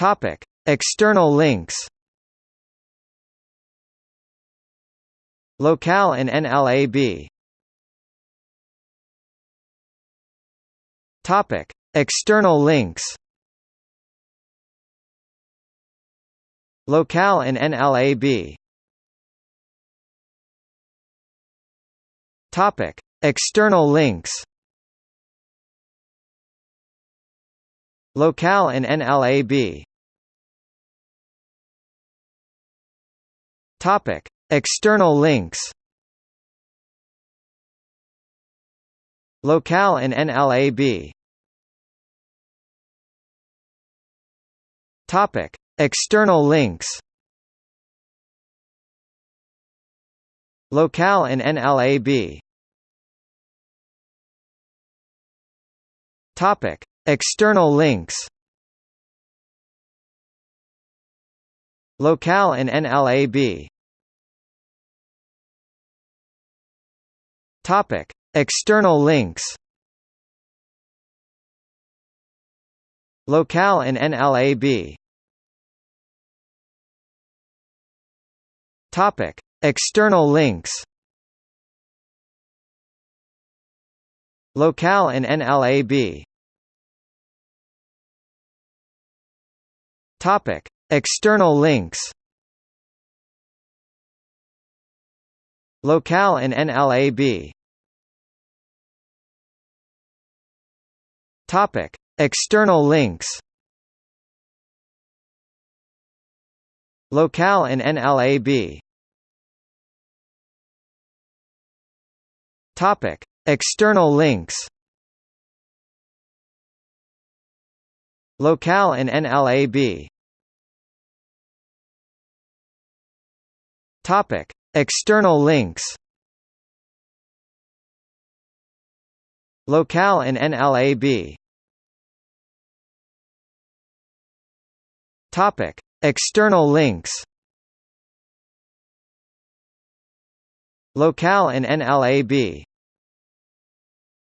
Topic: External links. Locale and NLAB. Topic: External links. Locale and NLAB. Topic: External links. Locale and NLAB. Topic: External links. Locale and NLAB. Topic: External links. Locale and NLAB. Topic: External links. Locale and NLAB. Topic: External links. Locale and NLAB. Topic: External links. Locale and NLAB. Topic: External links. Locale and NLAB. Topic: External links. Locale and NLAB. Topic: External links. Locale and NLAB. Topic: External links. Locale and NLAB. Topic: External links. Locale and NLAB.